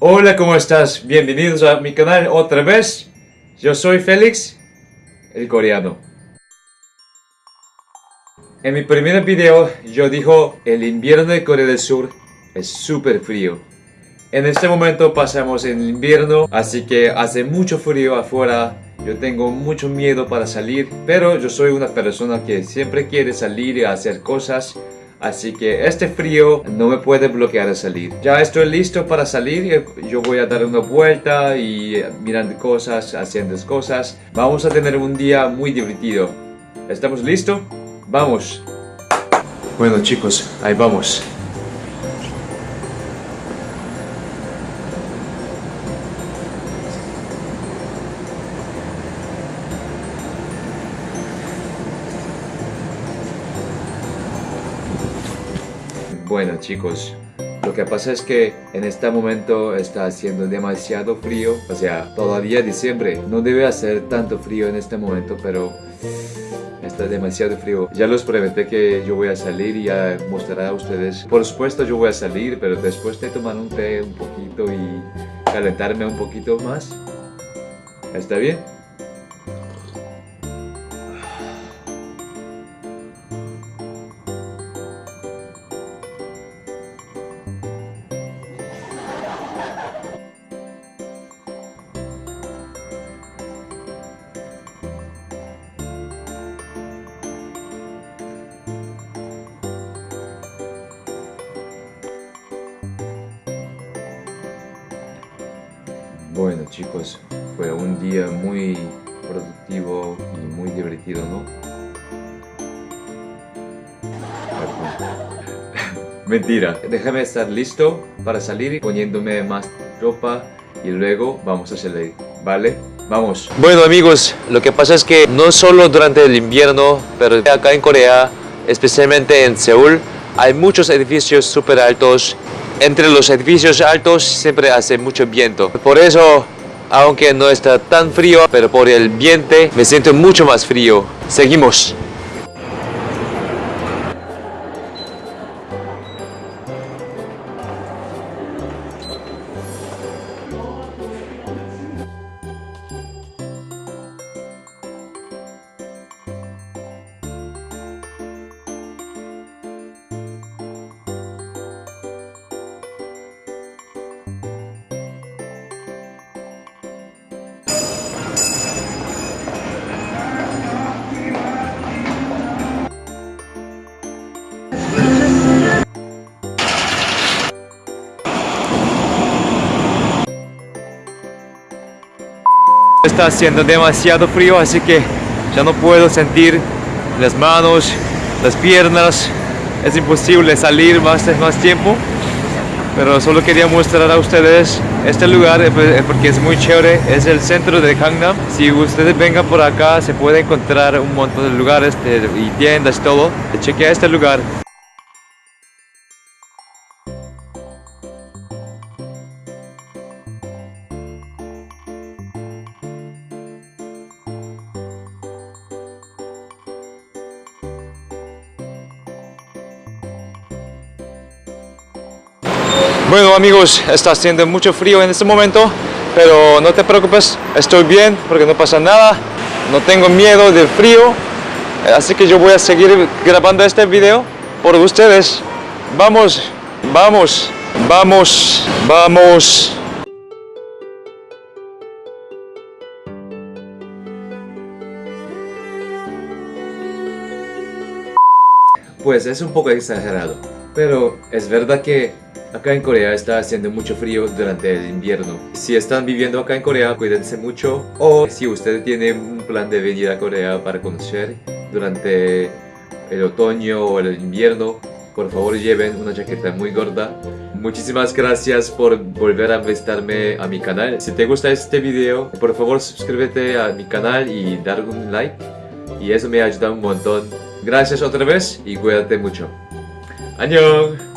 Hola, ¿cómo estás? Bienvenidos a mi canal otra vez. Yo soy Félix, el coreano. En mi primer video yo dijo el invierno de Corea del Sur es súper frío. En este momento pasamos en invierno, así que hace mucho frío afuera. Yo tengo mucho miedo para salir, pero yo soy una persona que siempre quiere salir y hacer cosas. Así que este frío no me puede bloquear a salir. Ya estoy listo para salir. Yo voy a dar una vuelta y mirando cosas, haciendo cosas. Vamos a tener un día muy divertido. ¿Estamos listos? ¡Vamos! Bueno chicos, ahí vamos. Bueno chicos, lo que pasa es que en este momento está haciendo demasiado frío, o sea, todavía diciembre, no debe hacer tanto frío en este momento, pero está demasiado frío. Ya los prometí que yo voy a salir y a mostrar a ustedes. Por supuesto yo voy a salir, pero después de tomar un té un poquito y calentarme un poquito más. ¿Está bien? Bueno chicos, fue un día muy productivo y muy divertido, ¿no? Mentira, déjame estar listo para salir poniéndome más ropa y luego vamos a salir, ¿vale? Vamos. Bueno amigos, lo que pasa es que no solo durante el invierno, pero acá en Corea, especialmente en Seúl, hay muchos edificios súper altos entre los edificios altos siempre hace mucho viento. Por eso, aunque no está tan frío, pero por el viento me siento mucho más frío. Seguimos. Está haciendo demasiado frío, así que ya no puedo sentir las manos, las piernas. Es imposible salir más, más tiempo. Pero solo quería mostrar a ustedes este lugar eh, pues, eh, porque es muy chévere. Es el centro de Gangnam. Si ustedes vengan por acá se puede encontrar un montón de lugares y tiendas y todo. Chequea este lugar. Bueno amigos, está haciendo mucho frío en este momento, pero no te preocupes, estoy bien porque no pasa nada, no tengo miedo del frío, así que yo voy a seguir grabando este video por ustedes. Vamos, vamos, vamos, vamos. Pues es un poco exagerado, pero es verdad que Acá en Corea está haciendo mucho frío durante el invierno. Si están viviendo acá en Corea, cuídense mucho. O si ustedes tienen un plan de venir a Corea para conocer durante el otoño o el invierno, por favor lleven una chaqueta muy gorda. Muchísimas gracias por volver a visitarme a mi canal. Si te gusta este video, por favor suscríbete a mi canal y dar un like. Y eso me ayuda un montón. Gracias otra vez y cuídate mucho. ¡Añón!